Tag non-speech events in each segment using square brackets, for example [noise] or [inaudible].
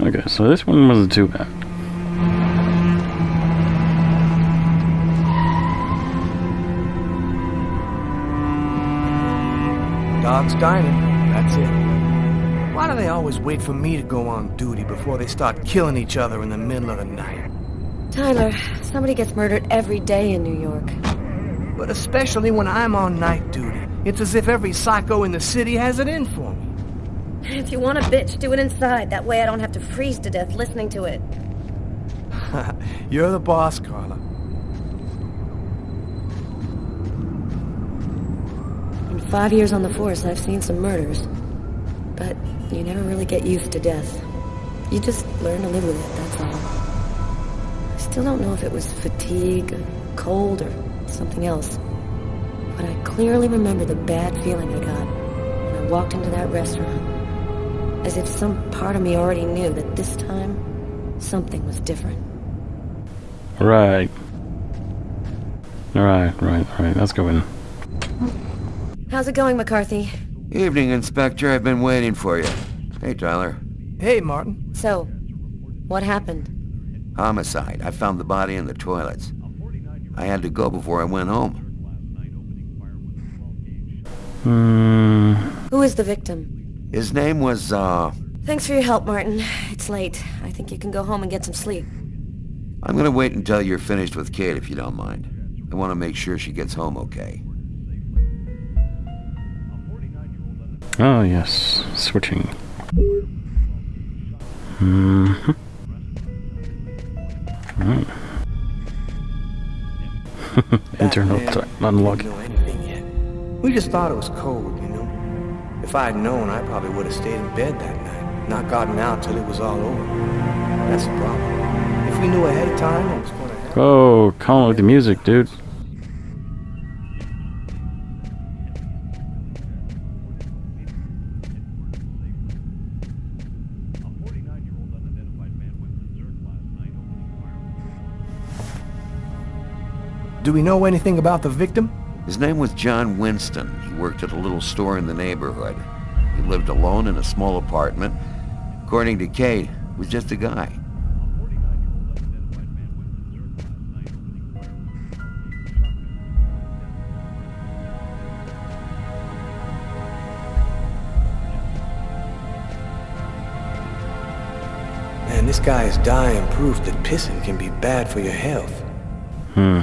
Okay, so this one wasn't too bad. Doc's Diner. That's it. Why do they always wait for me to go on duty before they start killing each other in the middle of the night? Tyler, somebody gets murdered every day in New York. But especially when I'm on night duty. It's as if every psycho in the city has it in for me. If you want a bitch, do it inside. That way I don't have to freeze to death listening to it. [laughs] You're the boss, Carla. In five years on the force, I've seen some murders. But you never really get used to death. You just learn to live with it, that's all. I still don't know if it was fatigue, or cold, or something else. But I clearly remember the bad feeling I got when I walked into that restaurant. As if some part of me already knew that this time, something was different. Right. Alright, right, right. Let's go in. How's it going, McCarthy? Evening, Inspector. I've been waiting for you. Hey, Tyler. Hey, Martin. So, what happened? Homicide. I found the body in the toilets. I had to go before I went home. Hmm. Who is the victim? His name was, uh... Thanks for your help, Martin. It's late. I think you can go home and get some sleep. I'm gonna wait until you're finished with Kate, if you don't mind. I want to make sure she gets home okay. Oh, yes. Switching. hmm Right. [laughs] Internal Back t- unlock. We didn't know anything yet. We just thought it was cold, you know. If I'd known, I probably would have stayed in bed that night, not gotten out till it was all over. That's the problem. If we knew ahead of time what was going to happen. Oh, calm with the music, dude. Do we know anything about the victim? His name was John Winston. He worked at a little store in the neighborhood. He lived alone in a small apartment. According to Kate, was just a guy. Man, this guy is dying proof that pissing can be bad for your health. Hmm.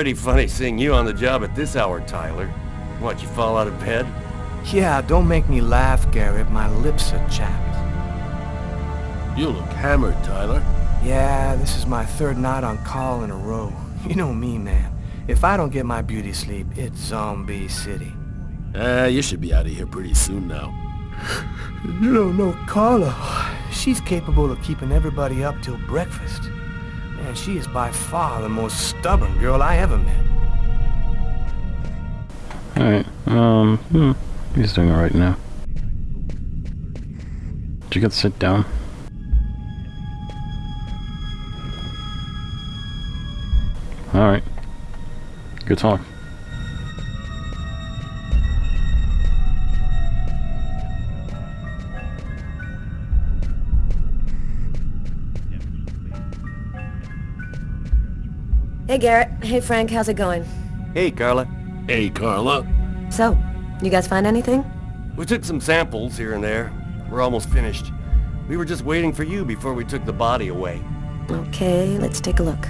Pretty funny seeing you on the job at this hour, Tyler. What, you fall out of bed? Yeah, don't make me laugh, Garrett. My lips are chapped. You look hammered, Tyler. Yeah, this is my third night on call in a row. [laughs] You know me, man. If I don't get my beauty sleep, it's Zombie City. Ah, you should be out of here pretty soon now. You don't know Carla. She's capable of keeping everybody up till breakfast. Man, she is by far the most stubborn girl I ever met. Alright, um, hmm. He's doing alright now. Did you get to sit down? Alright. Good talk. Hey, Garrett. Hey, Frank. How's it going? Hey, Carla. Hey, Carla. So, you guys find anything? We took some samples here and there. We're almost finished. We were just waiting for you before we took the body away. Okay, let's take a look.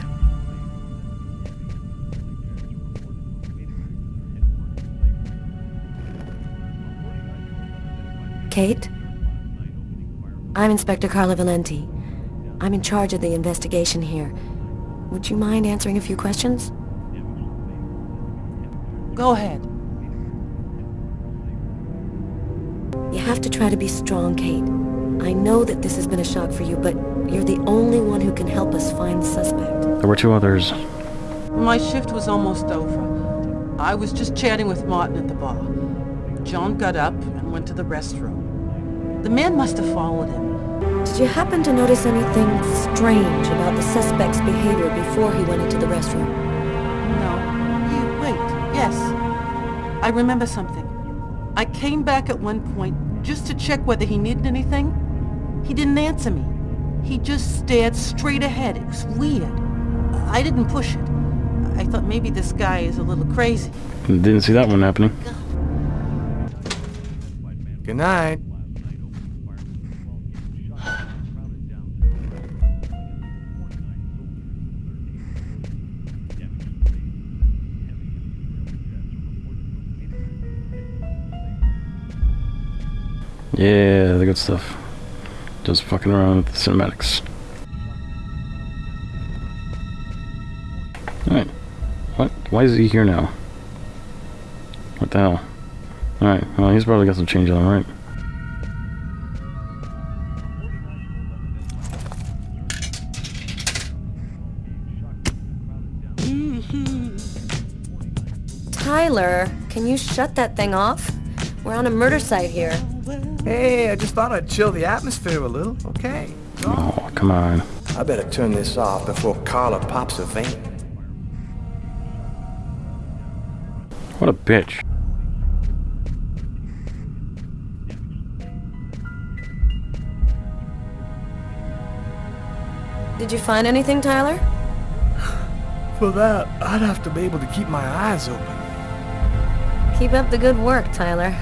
Kate? I'm Inspector Carla Valenti. I'm in charge of the investigation here. Would you mind answering a few questions? Go ahead. You have to try to be strong, Kate. I know that this has been a shock for you, but you're the only one who can help us find the suspect. There were two others. My shift was almost over. I was just chatting with Martin at the bar. John got up and went to the restroom. The man must have followed him. Did you happen to notice anything strange about the suspect's behavior before he went into the restroom? No. You, wait. Yes. I remember something. I came back at one point just to check whether he needed anything. He didn't answer me. He just stared straight ahead. It was weird. I didn't push it. I thought maybe this guy is a little crazy. Didn't see that one happening. Good night. Yeah, the good stuff. Just fucking around with the cinematics. Alright. What? Why is he here now? What the hell? Alright, well, he's probably got some change on him, right? Mm-hmm. Tyler, can you shut that thing off? We're on a murder site here. Hey, I just thought I'd chill the atmosphere a little, okay? Oh, come on. I better turn this off before Carla pops a vein. What a bitch. Did you find anything, Tyler? [sighs] For that, I'd have to be able to keep my eyes open. Keep up the good work, Tyler.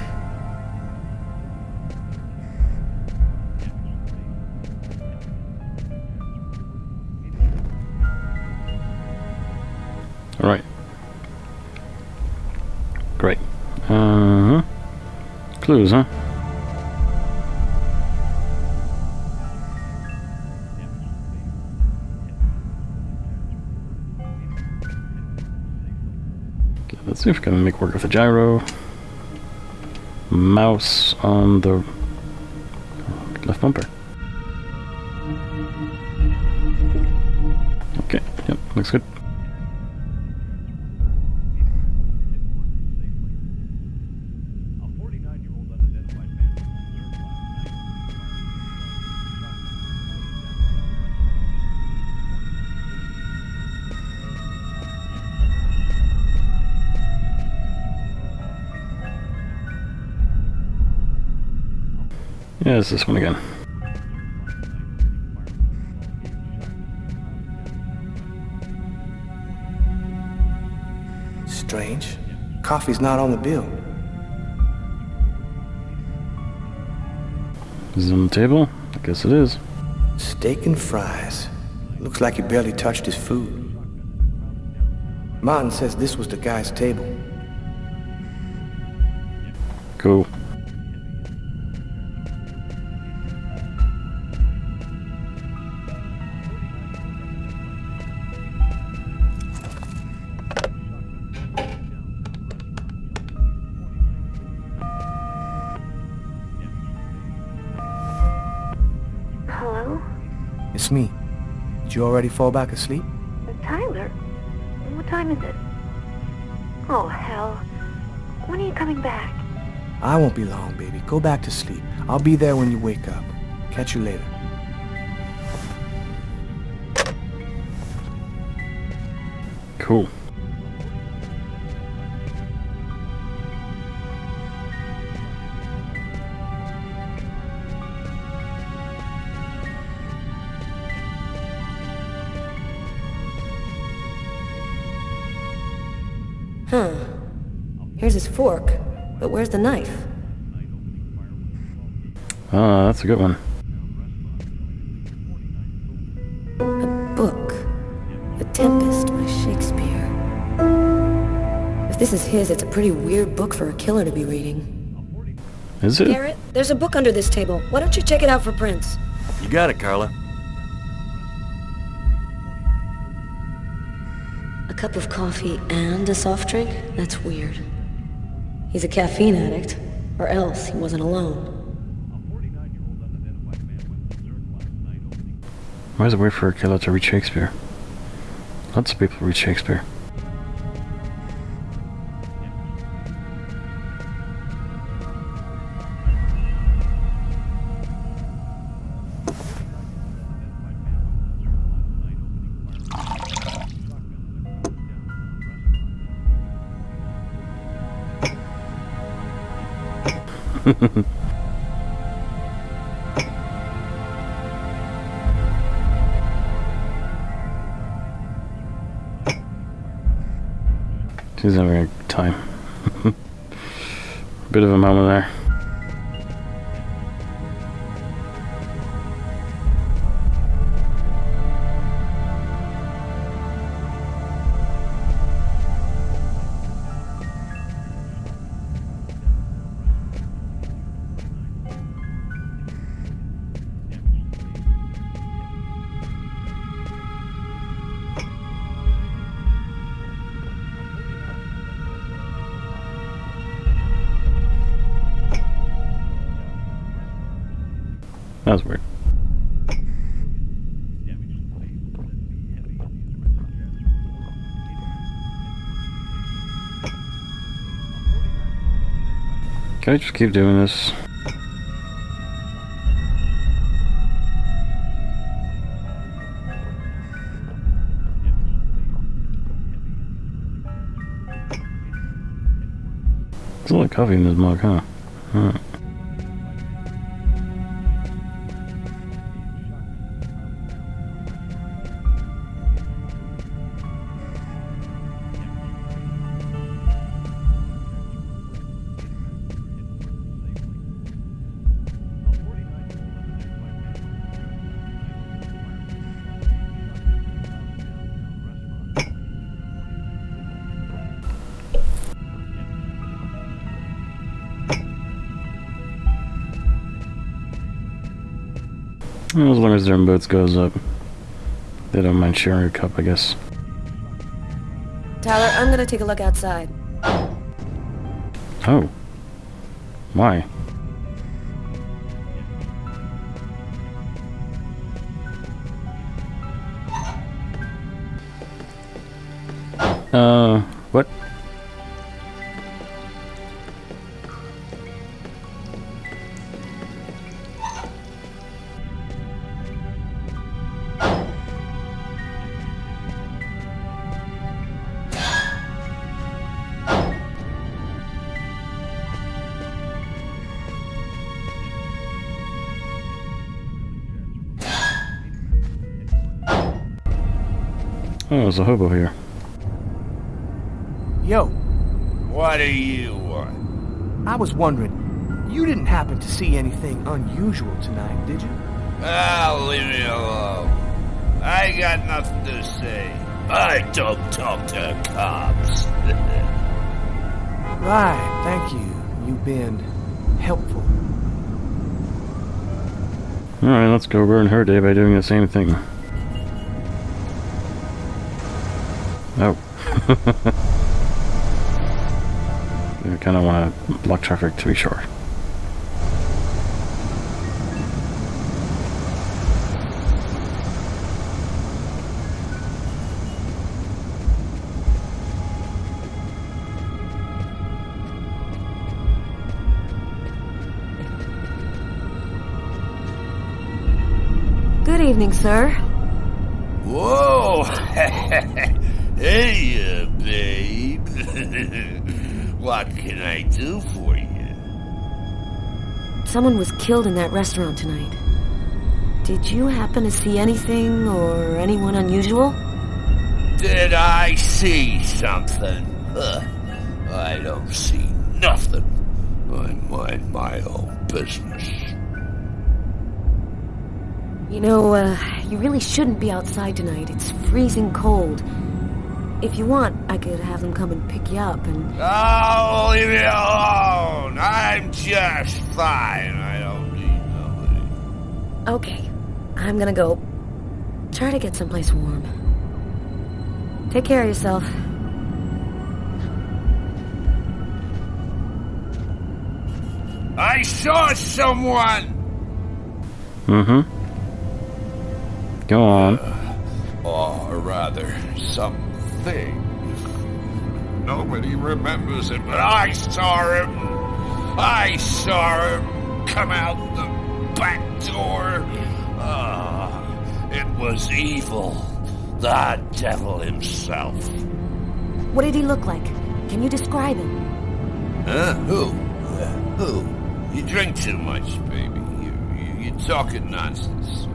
Clues, huh? Okay, let's see if we can make work with the gyro. Mouse on the left bumper. Okay, yep, looks good. Yeah, it's this one again. Strange. Coffee's not on the bill. Is it on the table? I guess it is. Steak and fries. Looks like he barely touched his food. Martin says this was the guy's table. Cool. It's me. Did you already fall back asleep? Uh, Tyler? What time is it? Oh, hell. When are you coming back? I won't be long, baby. Go back to sleep. I'll be there when you wake up. Catch you later. Cool. Fork. But where's the knife? Ah, that's a good one. A book. The Tempest by Shakespeare. If this is his, it's a pretty weird book for a killer to be reading. Is it? Garrett, there's a book under this table. Why don't you check it out for prints? You got it, Carla. A cup of coffee and a soft drink? That's weird. He's a caffeine addict, or else he wasn't alone. Why does it wait for a killer to read Shakespeare? Lots of people read Shakespeare. She's having a good time. [laughs] Bit of a moment there. Can I just keep doing this? Of coffee in this mug, huh? Huh. Well, as long as their boats goes up. They don't mind sharing a cup, I guess. Tyler, I'm gonna take a look outside. Oh. Why? Uh, what? Oh, there's a hobo here. Yo, What do you want? I was wondering, you didn't happen to see anything unusual tonight, did you? Ah, leave me alone. I got nothing to say. I don't talk to cops. [laughs] Right, thank you. You've been helpful. Alright, let's go ruin her day by doing the same thing. Oh. I kind of want to block traffic to be sure. Good evening, sir. Whoa! [laughs] hey, uh, babe. [laughs] what can I do for you? Someone was killed in that restaurant tonight. Did you happen to see anything or anyone unusual? Did I see something? Huh. I don't see nothing. I mind my own business. You know, uh, you really shouldn't be outside tonight. It's freezing cold. If you want, I could have them come and pick you up and... Oh, leave me alone! I'm just fine. I don't need nobody. Okay, I'm gonna go. Try to get someplace warm. Take care of yourself. I saw someone! Mm-hmm. Go on. Or rather, something. Nobody remembers it, but I saw him. I saw him come out the back door. Ah, it was evil. The devil himself. What did he look like? Can you describe him? Huh? Who? Uh, who? You drink too much, baby. You, you, you're talking nonsense.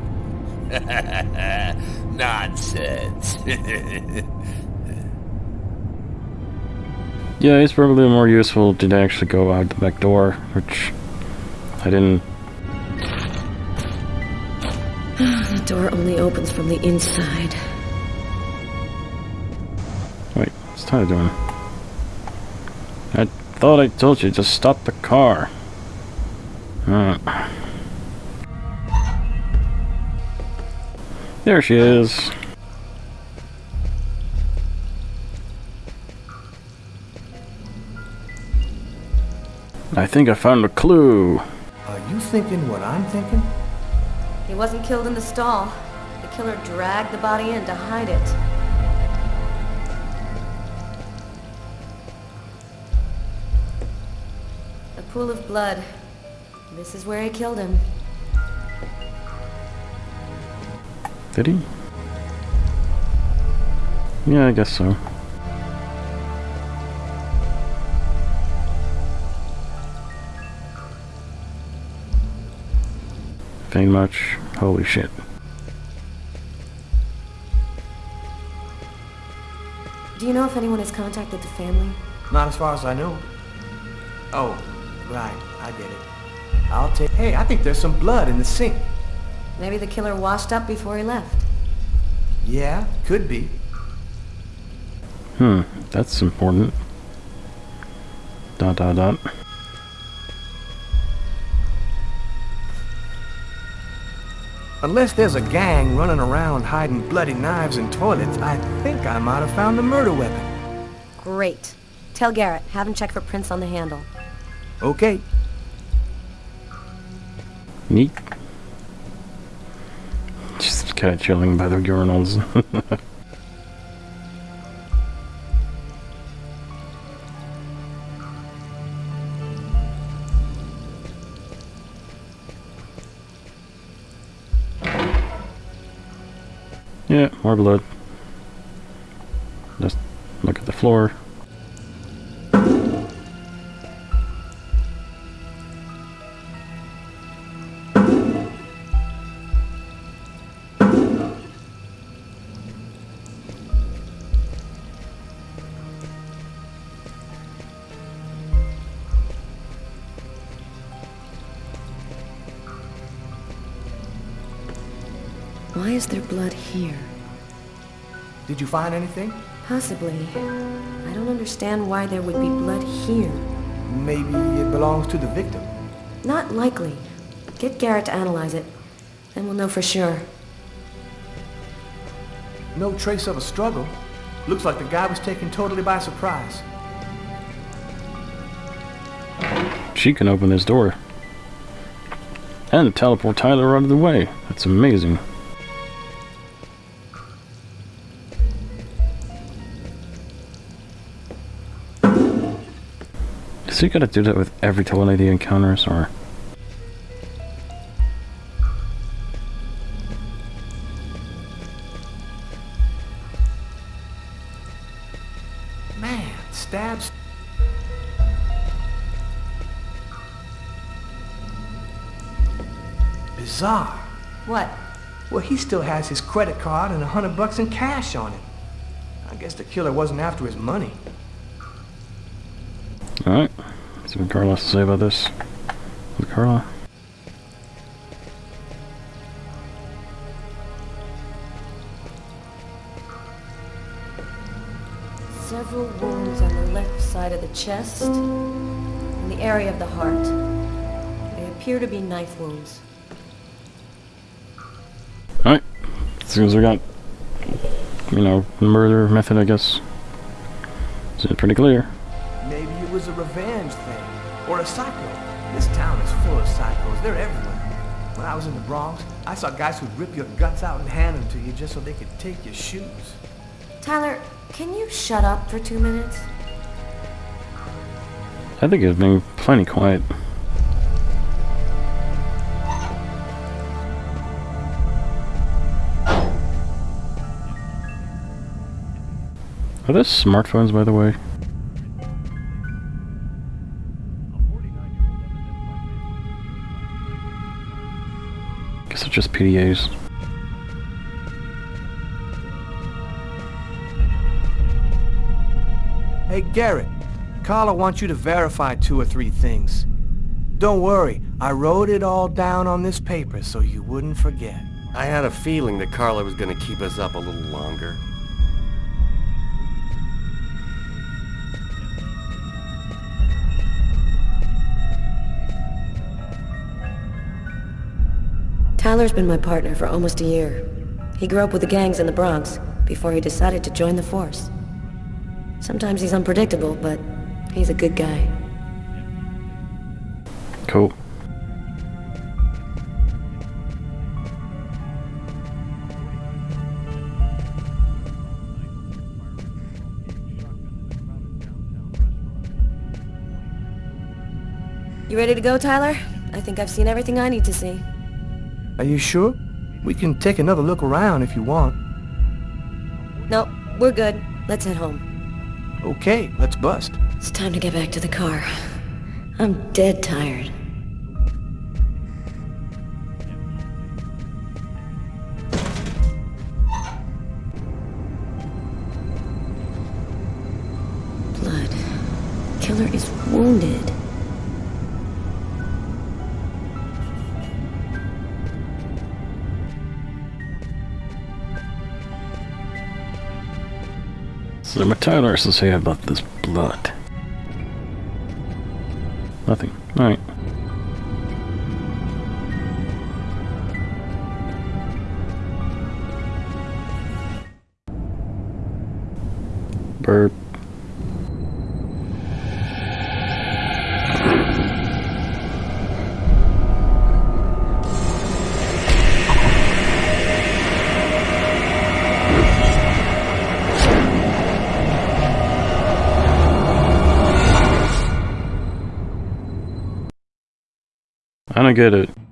[laughs] nonsense. [laughs] Yeah, it's probably more useful to actually go out the back door, which I didn't. [sighs] The door only opens from the inside. Wait, what's Tyler doing? I thought I told you to stop the car. Uh. There she is. I think I found a clue. Are you thinking what I'm thinking? He wasn't killed in the stall. The killer dragged the body in to hide it. A pool of blood. This is where he killed him. Did he? Yeah, I guess so. Ain't much. Holy shit. Do you know if anyone has contacted the family? Not as far as I know. Oh, right. I get it. I'll take... Hey, I think there's some blood in the sink. Maybe the killer washed up before he left. Yeah, could be. Hmm, that's important. Dot dot dot. Unless there's a gang running around hiding bloody knives in toilets, I think I might have found the murder weapon. Great. Tell Garrett, have him check for prints on the handle. Okay. Neat. Just kind of chilling by the urinals. [laughs] more blood. Just look at the floor. Why is there blood here? Did you find anything? Possibly. I don't understand why there would be blood here. Maybe it belongs to the victim. Not likely. Get Garrett to analyze it. Then we'll know for sure. No trace of a struggle. Looks like the guy was taken totally by surprise. She can open this door. And teleport Tyler out of the way. That's amazing. Is he gonna do that with every toilet he encounters, or... Man, stabs. Bizarre. What? Well, he still has his credit card and a hundred bucks in cash on him. I guess the killer wasn't after his money. Alright. See what Carla has to say about this. With Carla? Several wounds on the left side of the chest and the area of the heart. They appear to be knife wounds. Alright. As soon as we got, you know, murder method, I guess. It's pretty clear. Maybe it was a revenge thing. Or a psycho. This town is full of psychos. They're everywhere. When I was in the Bronx, I saw guys who'd rip your guts out and hand them to you just so they could take your shoes. Tyler, can you shut up for two minutes? I think it's been plenty quiet. Are those smartphones, by the way? Just PDAs. Hey, Garrett. Carla wants you to verify two or three things. Don't worry, I wrote it all down on this paper so you wouldn't forget. I had a feeling that Carla was gonna keep us up a little longer. Tyler's been my partner for almost a year. He grew up with the gangs in the Bronx before he decided to join the force. Sometimes he's unpredictable, but he's a good guy. Cool. You ready to go, Tyler? I think I've seen everything I need to see. Are you sure? We can take another look around if you want. No, we're good. Let's head home. Okay, let's bust. It's time to get back to the car. I'm dead tired. Blood. Killer is wounded. So my Tyler to say about this blood. Nothing. Alright. Bird. Get it.